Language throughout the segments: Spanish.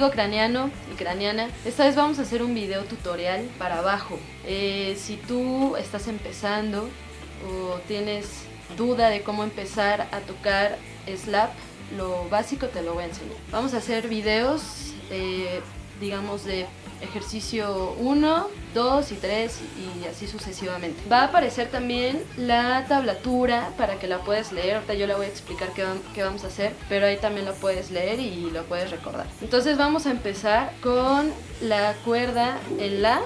amigo y craneana, esta vez vamos a hacer un video tutorial para bajo. Eh, si tú estás empezando o tienes duda de cómo empezar a tocar slap, lo básico te lo voy a enseñar. Vamos a hacer videos, eh, digamos, de ejercicio 1, 2 y 3 y así sucesivamente. Va a aparecer también la tablatura para que la puedas leer, ahorita yo la voy a explicar qué, qué vamos a hacer, pero ahí también lo puedes leer y lo puedes recordar. Entonces vamos a empezar con la cuerda en La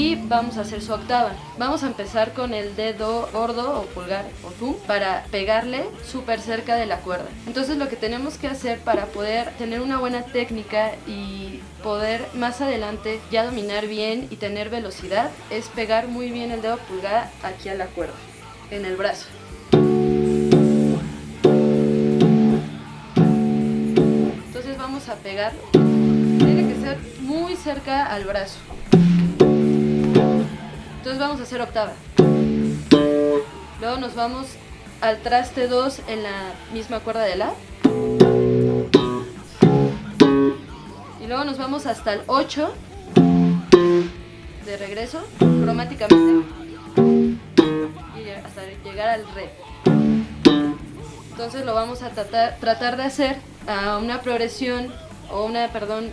y vamos a hacer su octava. Vamos a empezar con el dedo gordo o pulgar o thumb para pegarle súper cerca de la cuerda. Entonces lo que tenemos que hacer para poder tener una buena técnica y poder más adelante ya dominar bien y tener velocidad es pegar muy bien el dedo pulgar aquí a la cuerda, en el brazo. Entonces vamos a pegar, tiene que ser muy cerca al brazo. Entonces vamos a hacer octava. Luego nos vamos al traste 2 en la misma cuerda de La. Y luego nos vamos hasta el 8 de regreso, cromáticamente. Y hasta llegar al Re. Entonces lo vamos a tratar, tratar de hacer a una progresión o una, perdón,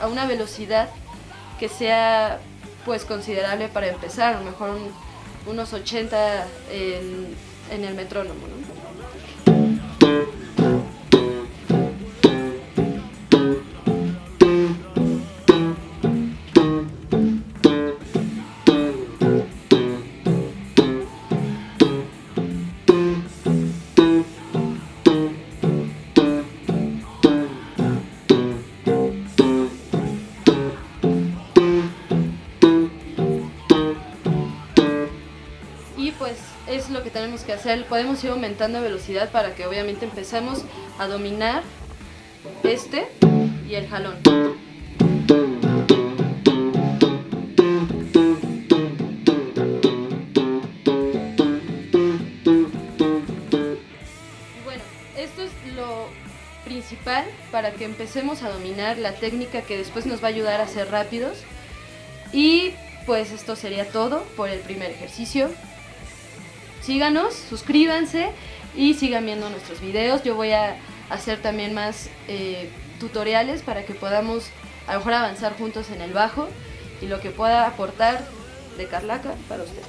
a una velocidad que sea pues considerable para empezar, a lo mejor unos 80 en, en el metrónomo. ¿no? Es lo que tenemos que hacer. Podemos ir aumentando velocidad para que obviamente empecemos a dominar este y el jalón. bueno, esto es lo principal para que empecemos a dominar la técnica que después nos va a ayudar a ser rápidos. Y pues esto sería todo por el primer ejercicio síganos, suscríbanse y sigan viendo nuestros videos. Yo voy a hacer también más eh, tutoriales para que podamos a lo mejor avanzar juntos en el bajo y lo que pueda aportar de Carlaca para ustedes.